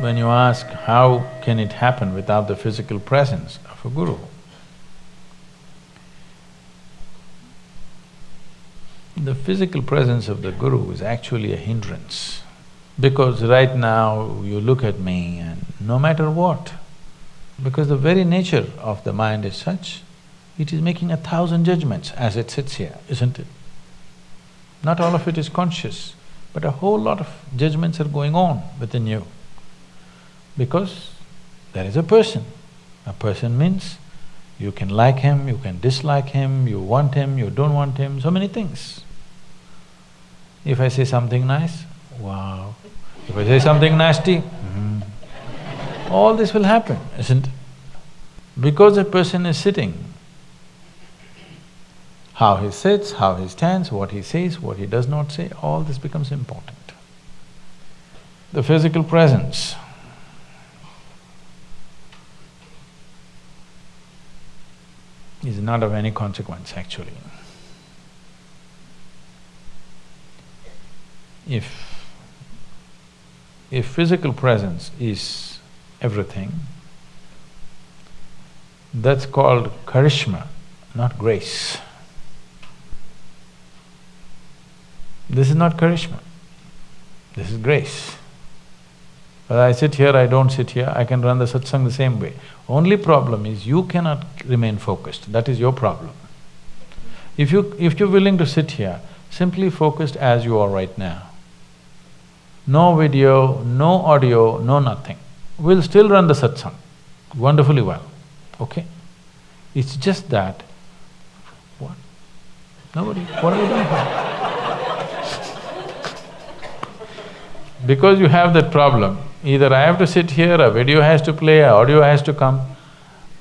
when you ask how can it happen without the physical presence of a guru, the physical presence of the guru is actually a hindrance. Because right now you look at me and no matter what, because the very nature of the mind is such, it is making a thousand judgments as it sits here, isn't it? Not all of it is conscious, but a whole lot of judgments are going on within you. Because there is a person. A person means you can like him, you can dislike him, you want him, you don't want him, so many things. If I say something nice, wow. If I say something nasty, mm. all this will happen, isn't it? Because a person is sitting, how he sits, how he stands, what he says, what he does not say, all this becomes important. The physical presence is not of any consequence actually. If if physical presence is everything, that's called charisma, not grace. This is not charisma, this is grace. Whether I sit here, I don't sit here, I can run the satsang the same way. Only problem is you cannot remain focused, that is your problem. If you… if you're willing to sit here, simply focused as you are right now, no video, no audio, no nothing. We'll still run the satsang wonderfully well, okay? It's just that, what? Nobody, what are you doing? Because you have that problem, either I have to sit here, a video has to play, audio has to come,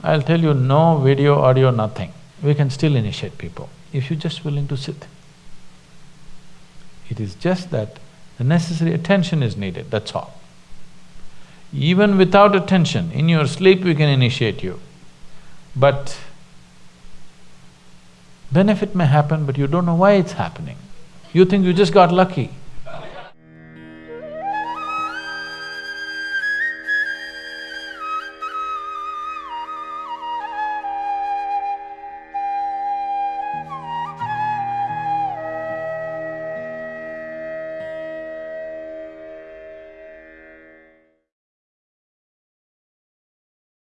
I'll tell you no video, audio, nothing. We can still initiate people if you're just willing to sit. It is just that the necessary attention is needed, that's all. Even without attention, in your sleep we can initiate you. But benefit may happen, but you don't know why it's happening. You think you just got lucky.